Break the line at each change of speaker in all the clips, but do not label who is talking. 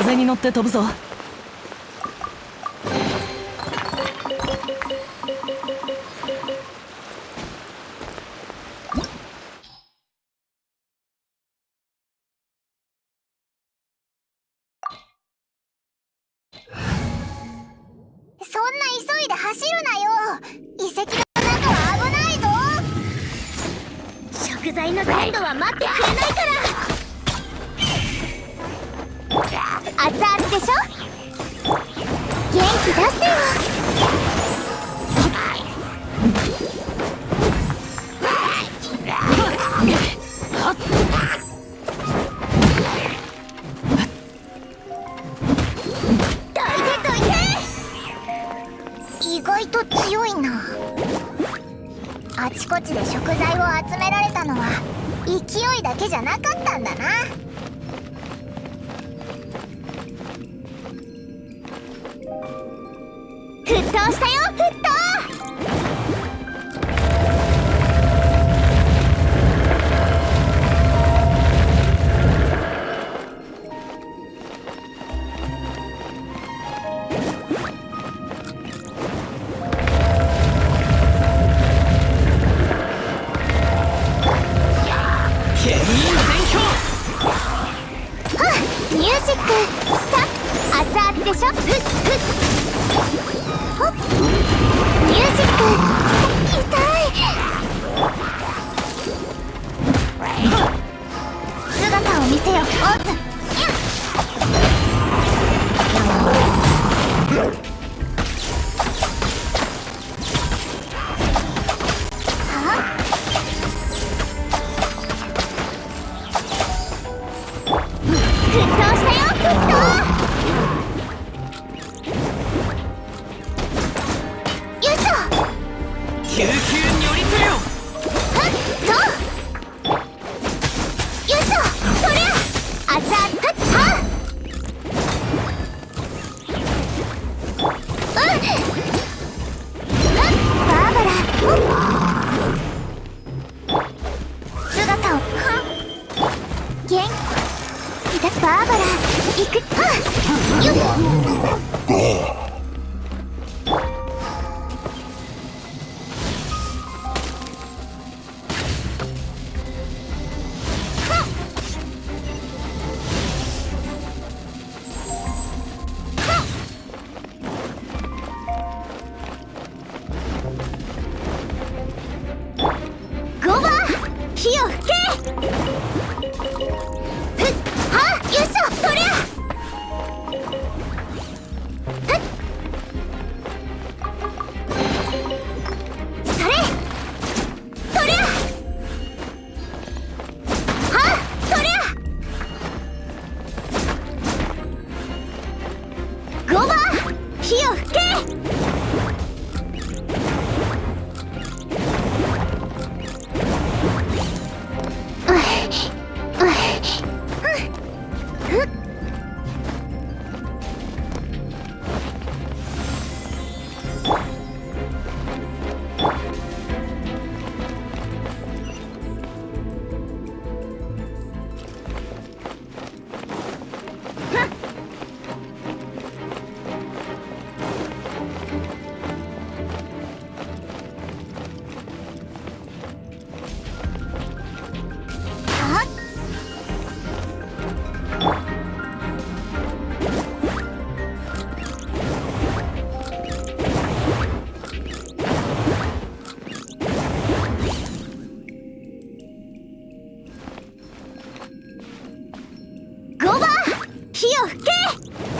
風に乗って飛ぶぞ。
そんな急いで走るなよ。遺跡の中は危ないぞ。食材の鮮度は待ってくれないでしょ元気出してよ意外と強いなあちこちで食材を集められたのは勢いだけじゃなかったんだな。
救急にりするよ
はっ。そうよいしょそりゃ。あちゃ。はっはっうんはっバーバラほっ姿をはっ元気だバーバラ行くはっよっ火を吹け。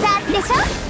ザーでしょ？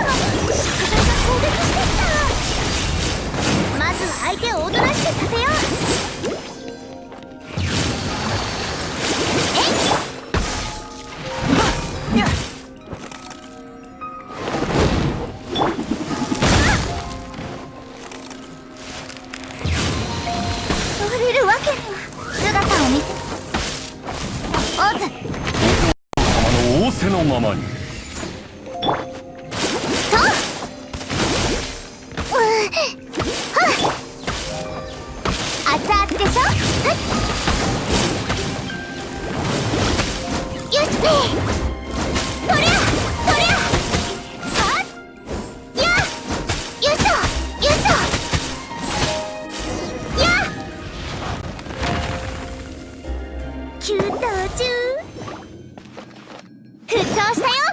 中。沸騰したよ。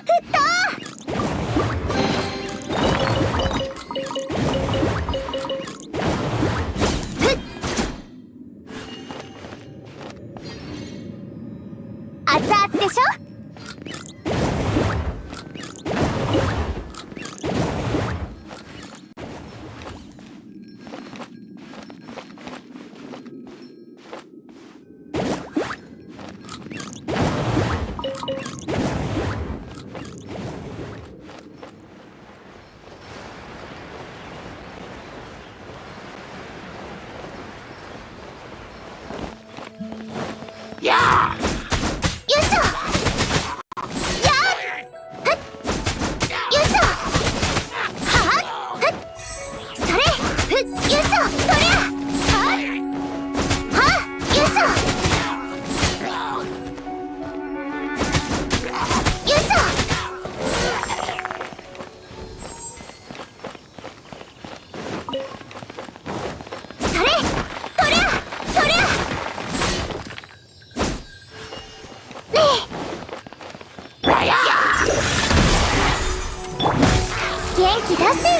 元気出してよ。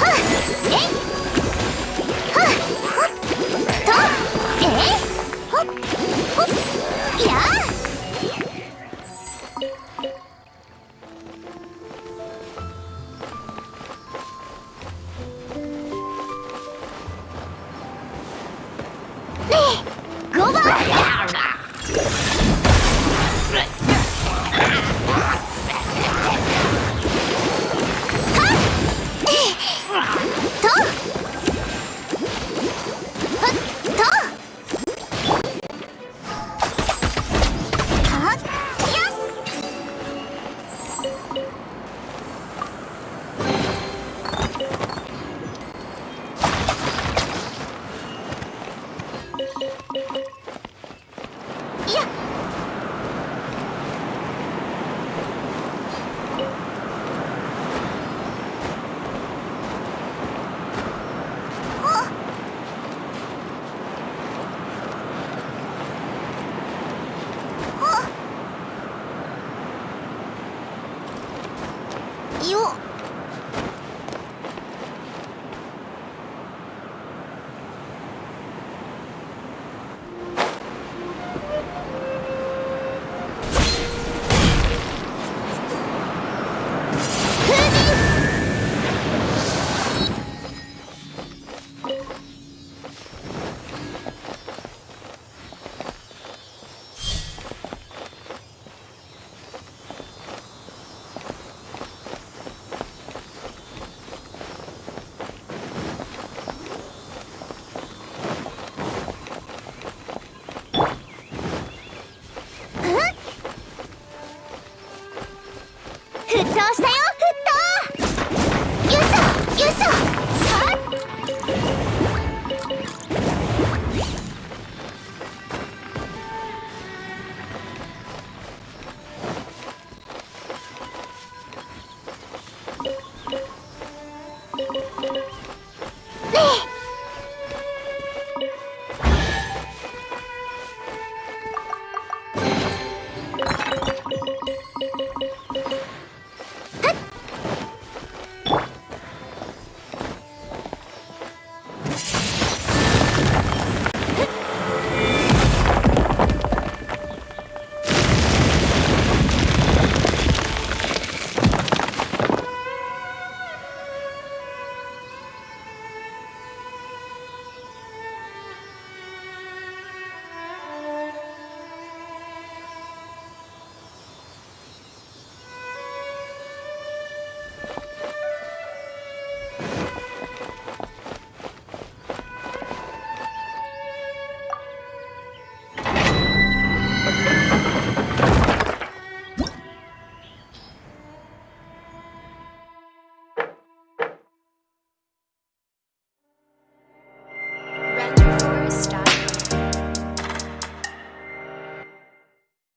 はっえ？はっほっとえ？ほっほっやあ